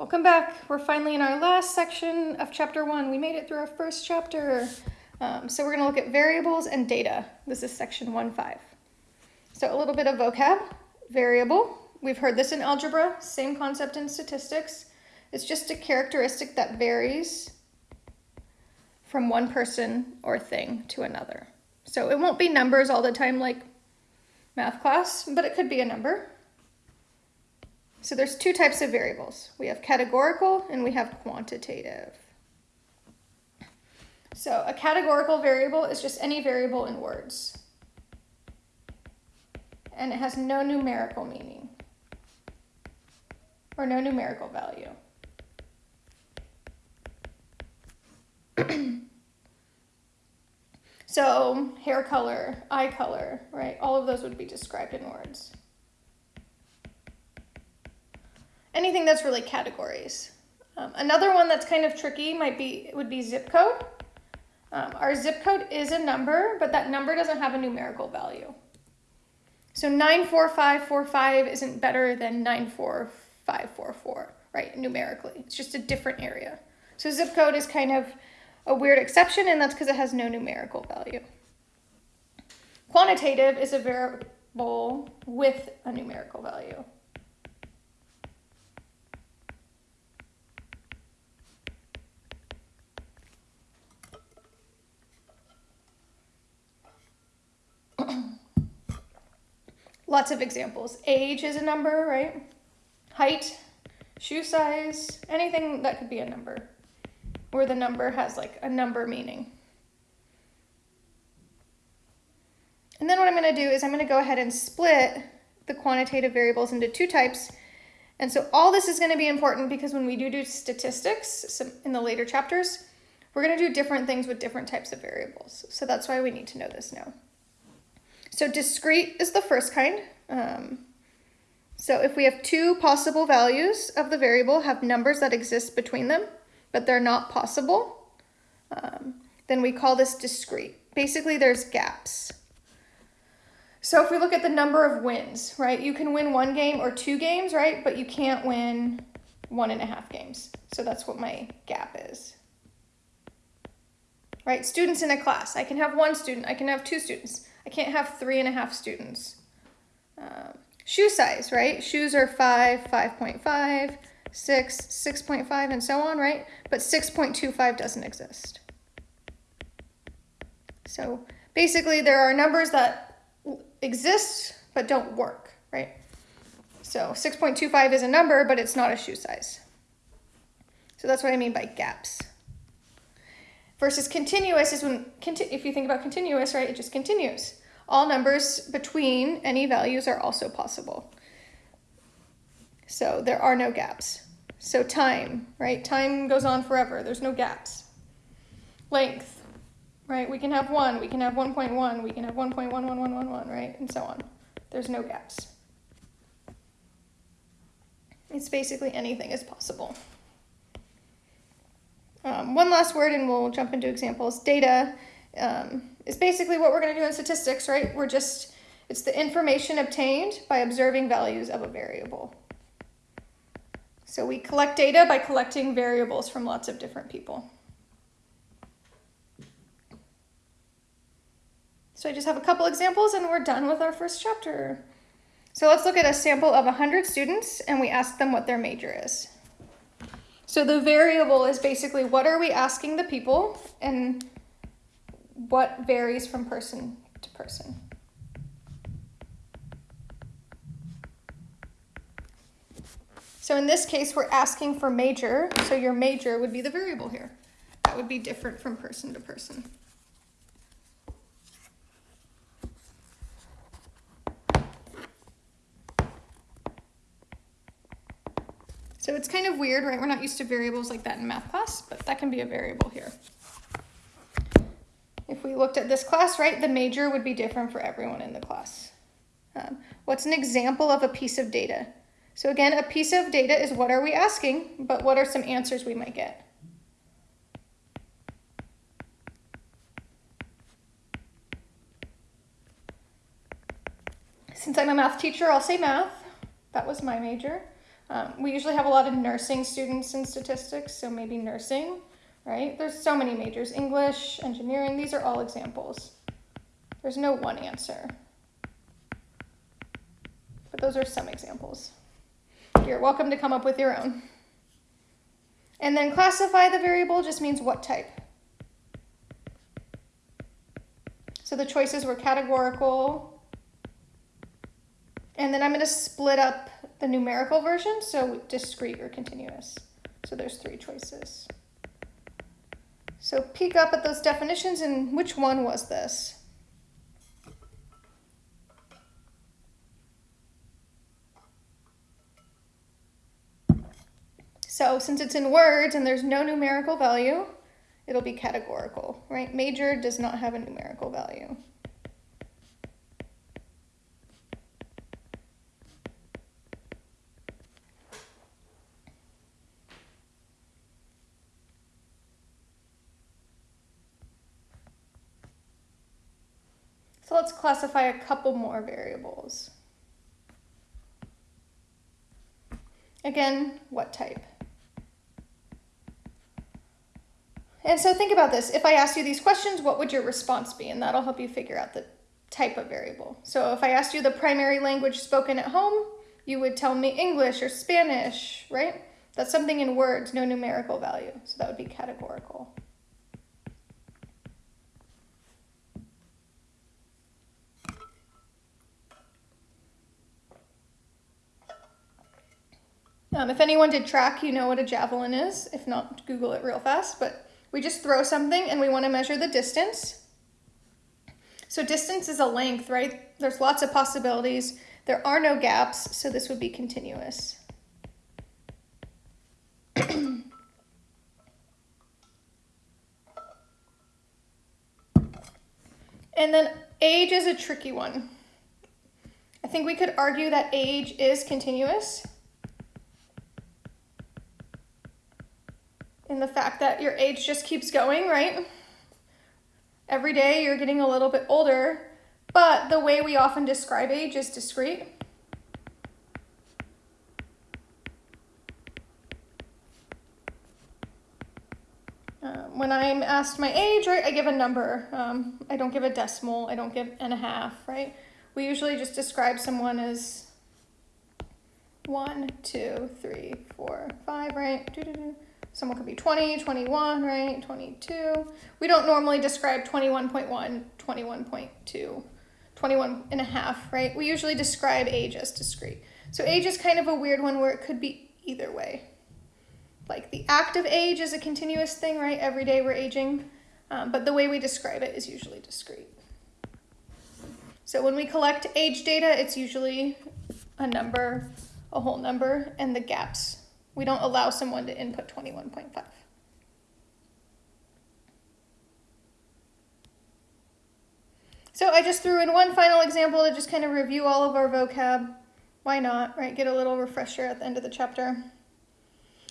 Welcome back. We're finally in our last section of chapter one. We made it through our first chapter. Um, so we're going to look at variables and data. This is section one five. So a little bit of vocab. Variable. We've heard this in algebra. Same concept in statistics. It's just a characteristic that varies from one person or thing to another. So it won't be numbers all the time like math class, but it could be a number. So there's two types of variables. We have categorical and we have quantitative. So a categorical variable is just any variable in words. And it has no numerical meaning or no numerical value. so hair color, eye color, right? All of those would be described in words. Anything that's really categories. Um, another one that's kind of tricky might be would be zip code. Um, our zip code is a number, but that number doesn't have a numerical value. So 94545 isn't better than 94544, right, numerically. It's just a different area. So zip code is kind of a weird exception, and that's because it has no numerical value. Quantitative is a variable with a numerical value. Lots of examples. Age is a number, right? Height, shoe size, anything that could be a number. Where the number has like a number meaning. And then what I'm going to do is I'm going to go ahead and split the quantitative variables into two types. And so all this is going to be important because when we do do statistics in the later chapters, we're going to do different things with different types of variables. So that's why we need to know this now. So discrete is the first kind. Um, so if we have two possible values of the variable have numbers that exist between them, but they're not possible, um, then we call this discrete. Basically, there's gaps. So if we look at the number of wins, right, you can win one game or two games, right, but you can't win one and a half games. So that's what my gap is. Right, students in a class. I can have one student, I can have two students. I can't have three and a half students. Um, shoe size, right? Shoes are 5, 5.5, 6, 6.5, and so on, right? But 6.25 doesn't exist. So basically there are numbers that exist but don't work, right? So 6.25 is a number, but it's not a shoe size. So that's what I mean by gaps. Versus continuous is when, if you think about continuous, right, it just continues. All numbers between any values are also possible. So there are no gaps. So time, right, time goes on forever. There's no gaps. Length, right, we can have one, we can have 1.1, we can have 1.11111, right, and so on. There's no gaps. It's basically anything is possible. Um, one last word and we'll jump into examples. Data um, is basically what we're going to do in statistics, right? We're just, it's the information obtained by observing values of a variable. So we collect data by collecting variables from lots of different people. So I just have a couple examples and we're done with our first chapter. So let's look at a sample of 100 students and we ask them what their major is. So the variable is basically what are we asking the people and what varies from person to person. So in this case, we're asking for major, so your major would be the variable here. That would be different from person to person. So it's kind of weird, right? We're not used to variables like that in math class, but that can be a variable here. Looked at this class, right, the major would be different for everyone in the class. Um, what's an example of a piece of data? So again, a piece of data is what are we asking, but what are some answers we might get? Since I'm a math teacher, I'll say math. That was my major. Um, we usually have a lot of nursing students in statistics, so maybe nursing, right? There's so many majors English, engineering, these are all examples. There's no one answer. But those are some examples. You're welcome to come up with your own. And then classify the variable just means what type. So the choices were categorical. And then I'm going to split up the numerical version, so discrete or continuous. So there's three choices. So peek up at those definitions and which one was this? So since it's in words and there's no numerical value, it'll be categorical, right? Major does not have a numerical value. So let's classify a couple more variables. Again, what type? And so think about this. If I asked you these questions, what would your response be? And that'll help you figure out the type of variable. So if I asked you the primary language spoken at home, you would tell me English or Spanish, right? That's something in words, no numerical value. So that would be categorical. Um, if anyone did track, you know what a javelin is. If not, Google it real fast. But we just throw something and we want to measure the distance. So distance is a length, right? There's lots of possibilities. There are no gaps, so this would be continuous. and then age is a tricky one. I think we could argue that age is continuous. In the fact that your age just keeps going, right? Every day you're getting a little bit older, but the way we often describe age is discrete. Um, when I'm asked my age, right, I give a number. Um, I don't give a decimal, I don't give and a half, right? We usually just describe someone as one, two, three, four, five, right? Doo -doo -doo. Someone could be 20, 21, right? 22. We don't normally describe 21.1, 21.2, 21 and a half, right? We usually describe age as discrete. So age is kind of a weird one where it could be either way. Like the active age is a continuous thing, right? Every day we're aging. Um, but the way we describe it is usually discrete. So when we collect age data, it's usually a number, a whole number, and the gaps we don't allow someone to input 21.5. So I just threw in one final example to just kind of review all of our vocab. Why not, right? Get a little refresher at the end of the chapter.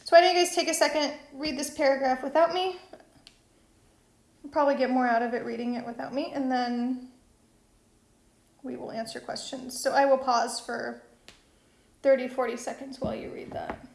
So why don't you guys take a second, read this paragraph without me. You'll probably get more out of it reading it without me, and then we will answer questions. So I will pause for 30, 40 seconds while you read that.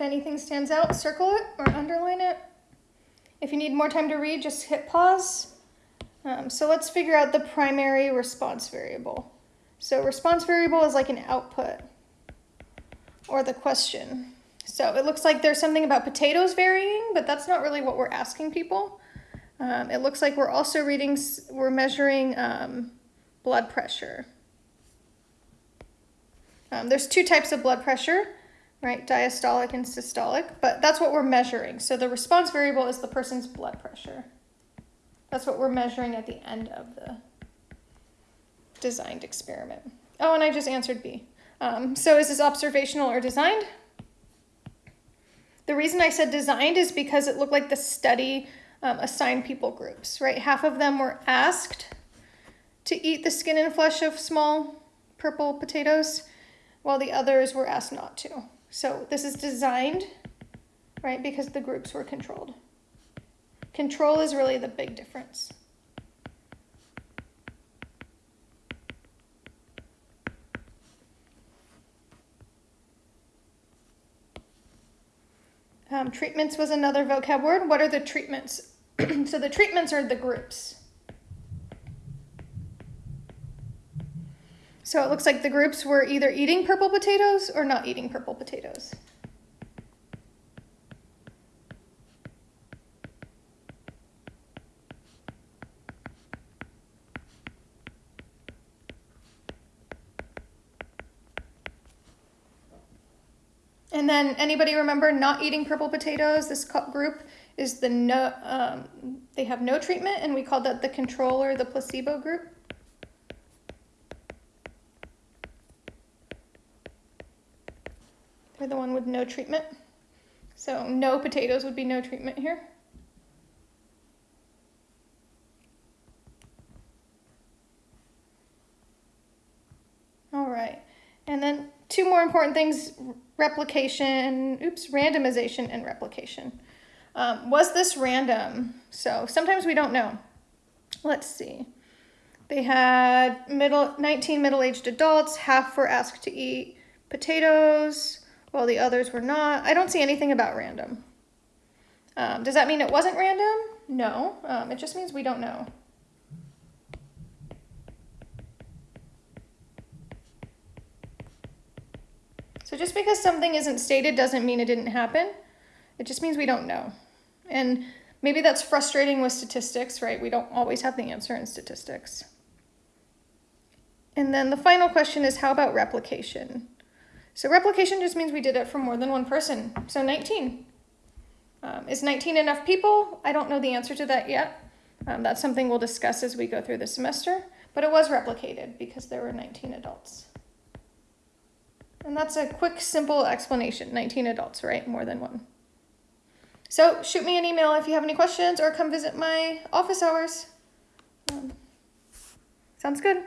If anything stands out, circle it or underline it. If you need more time to read, just hit pause. Um, so let's figure out the primary response variable. So response variable is like an output or the question. So it looks like there's something about potatoes varying, but that's not really what we're asking people. Um, it looks like we're also reading, we're measuring um, blood pressure. Um, there's two types of blood pressure right? Diastolic and systolic, but that's what we're measuring. So the response variable is the person's blood pressure. That's what we're measuring at the end of the designed experiment. Oh, and I just answered B. Um, so is this observational or designed? The reason I said designed is because it looked like the study um, assigned people groups, right? Half of them were asked to eat the skin and flesh of small purple potatoes, while the others were asked not to. So this is designed, right, because the groups were controlled. Control is really the big difference. Um, treatments was another vocab word. What are the treatments? so the treatments are the groups. So it looks like the groups were either eating purple potatoes or not eating purple potatoes. And then anybody remember not eating purple potatoes? This group is the no, um, they have no treatment and we call that the control or the placebo group. The one with no treatment. So no potatoes would be no treatment here. All right, and then two more important things, replication, oops, randomization and replication. Um, was this random? So sometimes we don't know. Let's see. They had middle 19 middle-aged adults, half were asked to eat potatoes, while the others were not. I don't see anything about random. Um, does that mean it wasn't random? No, um, it just means we don't know. So just because something isn't stated doesn't mean it didn't happen. It just means we don't know. And maybe that's frustrating with statistics, right? We don't always have the answer in statistics. And then the final question is how about replication? So replication just means we did it for more than one person. So 19. Um, is 19 enough people? I don't know the answer to that yet. Um, that's something we'll discuss as we go through the semester. But it was replicated because there were 19 adults. And that's a quick, simple explanation. 19 adults, right? More than one. So shoot me an email if you have any questions or come visit my office hours. Um, sounds good.